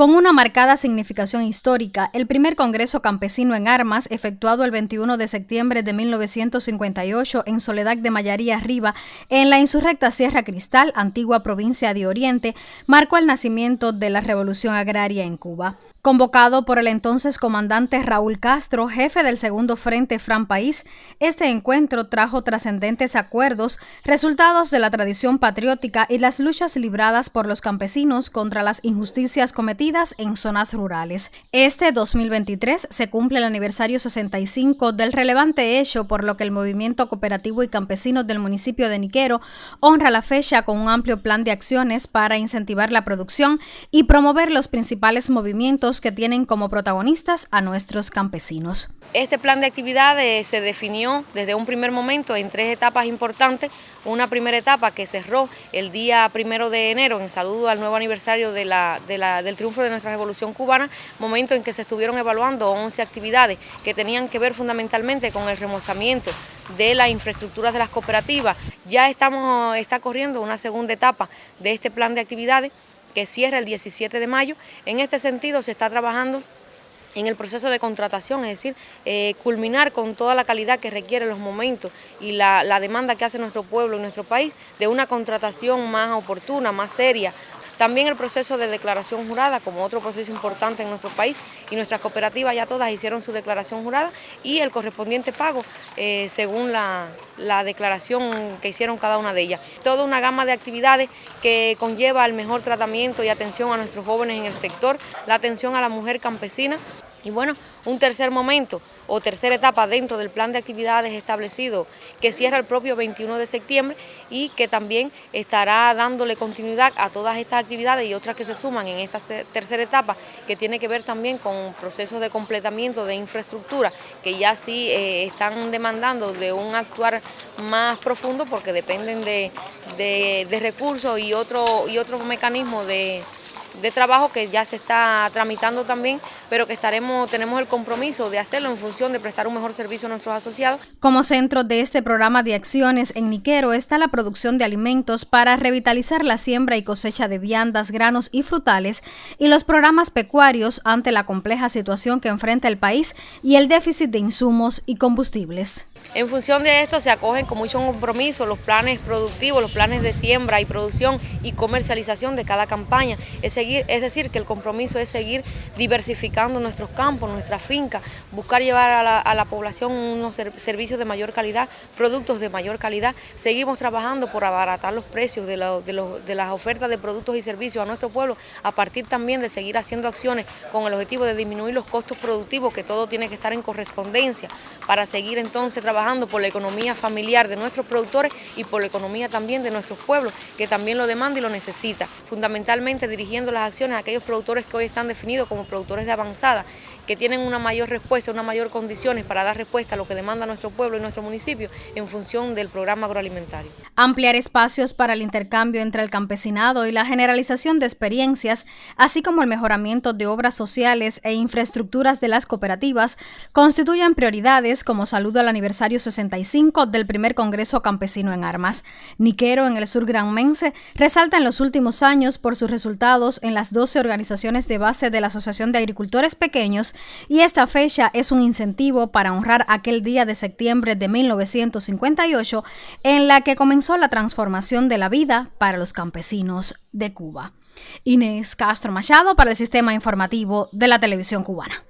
Con una marcada significación histórica, el primer Congreso Campesino en Armas, efectuado el 21 de septiembre de 1958 en Soledad de Mayaría Arriba, en la insurrecta Sierra Cristal, antigua provincia de Oriente, marcó el nacimiento de la revolución agraria en Cuba. Convocado por el entonces comandante Raúl Castro, jefe del segundo Frente Fran País, este encuentro trajo trascendentes acuerdos, resultados de la tradición patriótica y las luchas libradas por los campesinos contra las injusticias cometidas en zonas rurales. Este 2023 se cumple el aniversario 65 del relevante hecho, por lo que el movimiento cooperativo y campesino del municipio de Niquero honra la fecha con un amplio plan de acciones para incentivar la producción y promover los principales movimientos que tienen como protagonistas a nuestros campesinos. Este plan de actividades se definió desde un primer momento en tres etapas importantes. Una primera etapa que cerró el día primero de enero en saludo al nuevo aniversario del triunfo de nuestra revolución cubana, momento en que se estuvieron evaluando 11 actividades que tenían que ver fundamentalmente con el remozamiento de las infraestructuras de las cooperativas. Ya estamos, está corriendo una segunda etapa de este plan de actividades que cierra el 17 de mayo. En este sentido se está trabajando en el proceso de contratación, es decir, eh, culminar con toda la calidad que requiere los momentos y la demanda que hace nuestro pueblo y nuestro país de una contratación más oportuna, más seria, también el proceso de declaración jurada, como otro proceso importante en nuestro país, y nuestras cooperativas ya todas hicieron su declaración jurada y el correspondiente pago eh, según la, la declaración que hicieron cada una de ellas. Toda una gama de actividades que conlleva el mejor tratamiento y atención a nuestros jóvenes en el sector, la atención a la mujer campesina, y bueno, un tercer momento o tercera etapa dentro del plan de actividades establecido que cierra el propio 21 de septiembre y que también estará dándole continuidad a todas estas actividades y otras que se suman en esta tercera etapa que tiene que ver también con procesos de completamiento de infraestructura que ya sí eh, están demandando de un actuar más profundo porque dependen de, recursos y otro, y otro mecanismo de de trabajo que ya se está tramitando también, pero que estaremos, tenemos el compromiso de hacerlo en función de prestar un mejor servicio a nuestros asociados. Como centro de este programa de acciones en Niquero está la producción de alimentos para revitalizar la siembra y cosecha de viandas, granos y frutales y los programas pecuarios ante la compleja situación que enfrenta el país y el déficit de insumos y combustibles. En función de esto se acogen con mucho compromiso los planes productivos, los planes de siembra y producción y comercialización de cada campaña. Es, seguir, es decir, que el compromiso es seguir diversificando nuestros campos, nuestras fincas, buscar llevar a la, población unos servicios de mayor calidad, productos de mayor calidad. Seguimos trabajando por abaratar los precios de, de las ofertas de productos y servicios a nuestro pueblo, a partir también de seguir haciendo acciones con el objetivo de disminuir los costos productivos, que todo tiene que estar en correspondencia, para seguir entonces trabajando por la economía familiar de nuestros productores y por la economía también de nuestros pueblos, que también lo demanda y lo necesita, fundamentalmente dirigiendo las acciones a aquellos productores que hoy están definidos como productores de avanzada, que tienen una mayor respuesta, una mayor condiciones para dar respuesta a lo que demanda nuestro pueblo y nuestro municipio en función del programa agroalimentario. Ampliar espacios para el intercambio entre el campesinado y la generalización de experiencias, así como el mejoramiento de obras sociales e infraestructuras de las cooperativas, constituyen prioridades como saludo al aniversario 65 del primer Congreso Campesino en Armas. Niquero, en el sur granmense, resalta en los últimos años por sus resultados en las 12 organizaciones de base de la Asociación de Agricultores Pequeños y esta fecha es un incentivo para honrar aquel día de septiembre de 1958 en la que comenzó la transformación de la vida para los campesinos de Cuba. Inés Castro Machado para el Sistema Informativo de la Televisión Cubana.